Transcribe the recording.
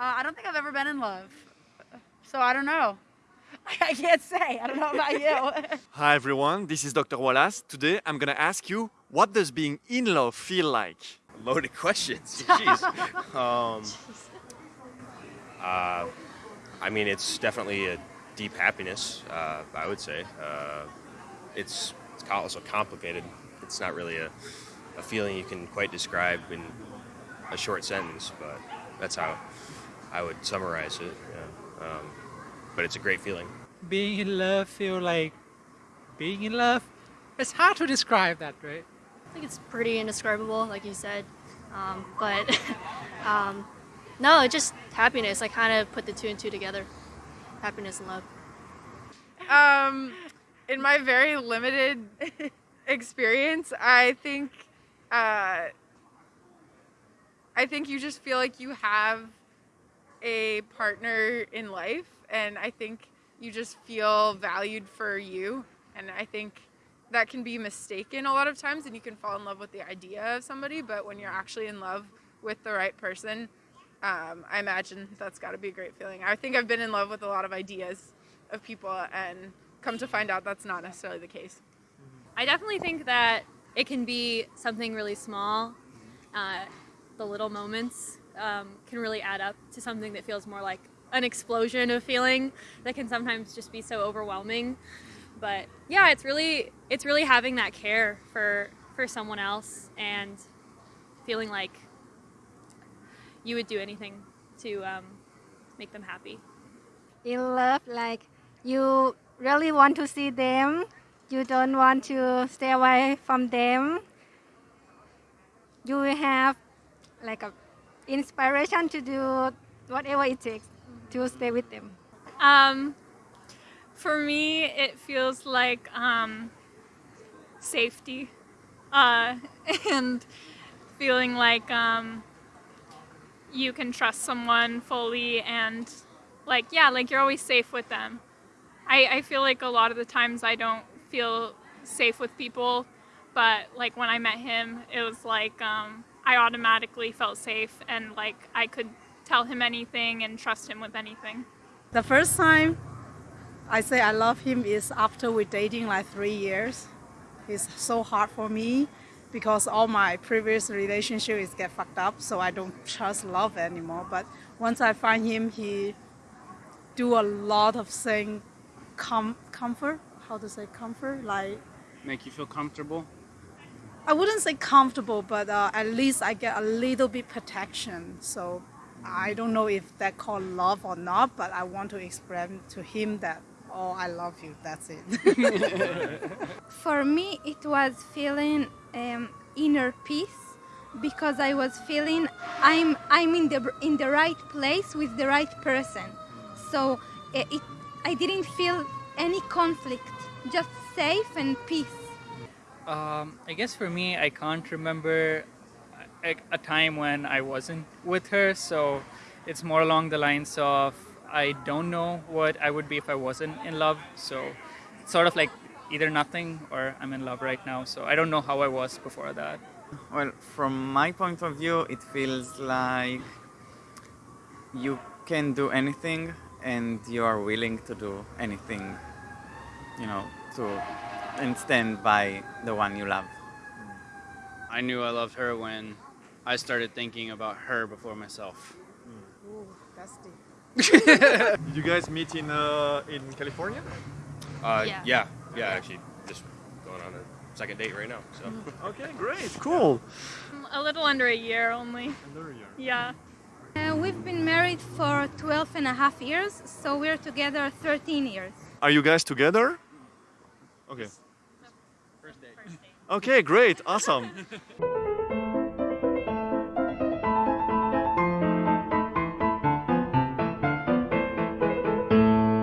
Uh, I don't think I've ever been in love. So I don't know. I can't say. I don't know about you. Hi everyone, this is Dr. Wallace. Today I'm gonna ask you, what does being in love feel like? Loaded questions. Jeez. um, uh, I mean, it's definitely a deep happiness. Uh, I would say uh, it's it's also complicated. It's not really a, a feeling you can quite describe in a short sentence, but that's how I would summarize it. Yeah. Um, but it's a great feeling. being in love feel like being in love it's hard to describe that right I think it's pretty indescribable, like you said. Um, but um, no, just happiness. I kind of put the two and two together. Happiness and love. Um, in my very limited experience, I think uh, I think you just feel like you have a partner in life, and I think you just feel valued for you, and I think that can be mistaken a lot of times, and you can fall in love with the idea of somebody, but when you're actually in love with the right person, um, I imagine that's got to be a great feeling. I think I've been in love with a lot of ideas of people, and come to find out that's not necessarily the case. I definitely think that it can be something really small. Uh, the little moments um, can really add up to something that feels more like an explosion of feeling that can sometimes just be so overwhelming. But yeah, it's really it's really having that care for for someone else and feeling like you would do anything to um, make them happy. in love like you really want to see them you don't want to stay away from them you have like a inspiration to do whatever it takes to stay with them Um, for me, it feels like um, safety uh, and feeling like um, you can trust someone fully and like, yeah, like you're always safe with them. I, I feel like a lot of the times I don't feel safe with people, but like when I met him, it was like um, I automatically felt safe and like I could tell him anything and trust him with anything. The first time I say I love him is after we're dating like three years. It's so hard for me because all my previous relationships get fucked up, so I don't trust love anymore. But once I find him, he do a lot of thing, com- comfort. How to say comfort? Like make you feel comfortable I wouldn't say comfortable, but uh, at least I get a little bit protection. So I don't know if that called love or not, but I want to explain to him that, oh, I love you. That's it. for me it was feeling um, inner peace because i was feeling i'm i'm in the in the right place with the right person so it, it i didn't feel any conflict just safe and peace um, i guess for me i can't remember a, a time when i wasn't with her so it's more along the lines of i don't know what i would be if i wasn't in love so it's sort of like either nothing or i'm in love right now so i don't know how i was before that. Well, from my point of view, it feels like you can do anything and you are willing to do anything, you know, to and stand by the one you love. I knew I loved her when I started thinking about her before myself. Ooh, that's deep. Did you guys meet in uh, in California? Uh, Yeah. yeah, yeah. Actually, just going on a second date right now. So. Okay, great, cool. A little under a year only. Under a year. Yeah. Uh, we've been married for 12 and a half years, so we're together 13 years. Are you guys together? Okay. first date Okay, great, awesome.